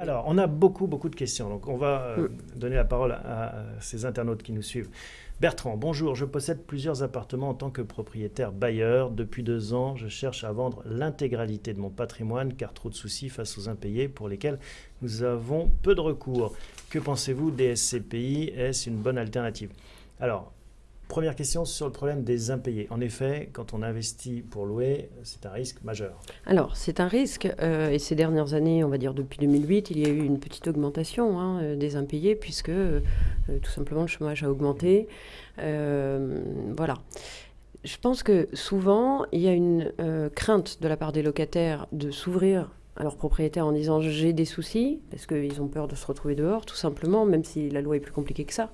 Alors, on a beaucoup, beaucoup de questions. Donc, on va euh, donner la parole à, à ces internautes qui nous suivent. Bertrand, bonjour. Je possède plusieurs appartements en tant que propriétaire bailleur. Depuis deux ans, je cherche à vendre l'intégralité de mon patrimoine car trop de soucis face aux impayés pour lesquels nous avons peu de recours. Que pensez-vous des SCPI Est-ce une bonne alternative? Alors, première question sur le problème des impayés. En effet, quand on investit pour louer, c'est un risque majeur. Alors, c'est un risque, euh, et ces dernières années, on va dire depuis 2008, il y a eu une petite augmentation hein, euh, des impayés, puisque euh, tout simplement le chômage a augmenté. Voilà. Je pense que souvent, il y a une crainte de la part des locataires de s'ouvrir à leurs propriétaires en disant j'ai des soucis, parce qu'ils ont peur de se retrouver dehors, tout simplement, même si la loi est plus compliquée que ça,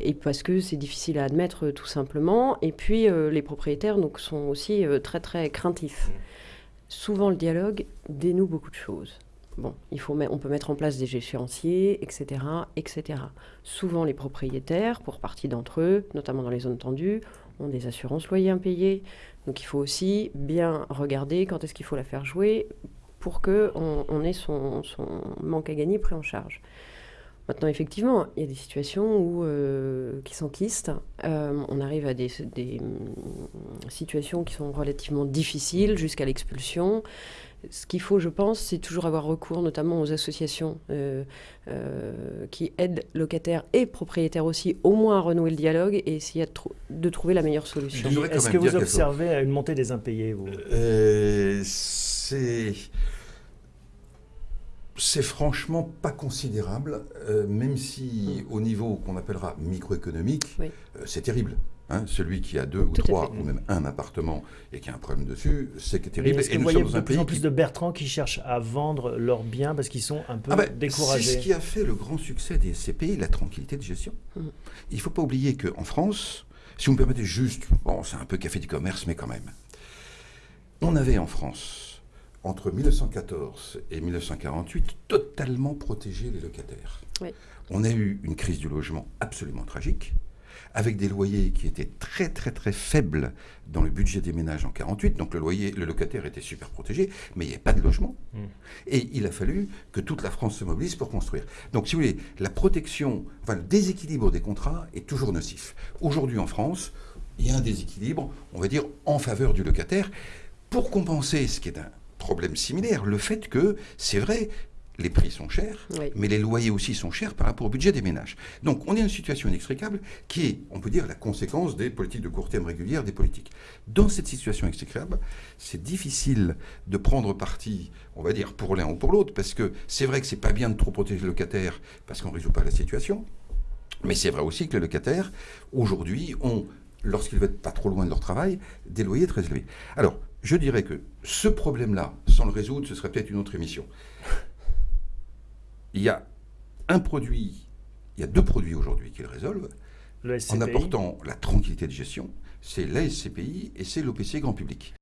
et parce que c'est difficile à admettre, euh, tout simplement. Et puis, euh, les propriétaires donc, sont aussi euh, très, très craintifs. Souvent, le dialogue dénoue beaucoup de choses. Bon, il faut, on peut mettre en place des échéanciers, etc., etc. Souvent, les propriétaires, pour partie d'entre eux, notamment dans les zones tendues, ont des assurances loyers impayées. Donc, il faut aussi bien regarder quand est-ce qu'il faut la faire jouer pour qu'on on ait son, son manque à gagner pris en charge. Maintenant, effectivement, il y a des situations où, euh, qui s'enquistent. Euh, on arrive à des, des, hum, situations qui sont relativement difficiles jusqu'à l'expulsion. Ce qu'il faut, je pense, c'est toujours avoir recours notamment aux associations euh, euh, qui aident locataires et propriétaires aussi, au moins à renouer le dialogue et essayer de, de trouver la meilleure solution. Est-ce que vous observez une montée des impayés, vous? Euh, c'est c'est franchement pas considérable, euh, même si au niveau qu'on appellera microéconomique, Oui. euh, c'est terrible. Hein, celui qui a deux ou Tout trois ou même un appartement et qui a un problème dessus, c'est terrible. Est-ce que Et vous nous voyez de plus en plus qui- de Bertrand qui cherchent à vendre leurs biens parce qu'ils sont un peu Ah ben, c'est découragés ce qui a fait le grand succès des SCPI, la tranquillité de gestion. Mm. Il ne faut pas oublier qu'en France, si vous me permettez juste, bon, c'est un peu café du commerce, mais quand même, on avait en France, entre 1914 et 1948, totalement protégé les locataires. Oui. On a eu une crise du logement absolument tragique, avec des loyers qui étaient très très très faibles dans le budget des ménages en 48. Donc le loyer, le locataire était super protégé, mais il n'y avait pas de logement. Et il a fallu que toute la France se mobilise pour construire. Donc, si vous voulez, la protection, enfin, le déséquilibre des contrats est toujours nocif. Aujourd'hui, en France, il y a un déséquilibre, on va dire, en faveur du locataire, pour compenser ce qui est un problème similaire, le fait que, c'est vrai, les prix sont chers, Oui. mais les loyers aussi sont chers par rapport au budget des ménages. Donc, on est dans une situation inextricable qui est, on peut dire, la conséquence des politiques de court terme régulières des politiques. Dans cette situation inextricable, c'est difficile de prendre parti, on va dire, pour l'un ou pour l'autre, parce que c'est vrai que c'est pas bien de trop protéger le locataire, parce qu'on ne résout pas la situation. Mais c'est vrai aussi que les locataires, aujourd'hui, ont, lorsqu'ils vont être pas trop loin de leur travail, des loyers très élevés. Alors, je dirais que ce problème-là, sans le résoudre, ce serait peut-être une autre émission. Il y a un produit, il y a deux produits aujourd'hui qui le résolvent, Le en apportant la tranquillité de gestion, c'est la SCPI et c'est l'OPC grand public.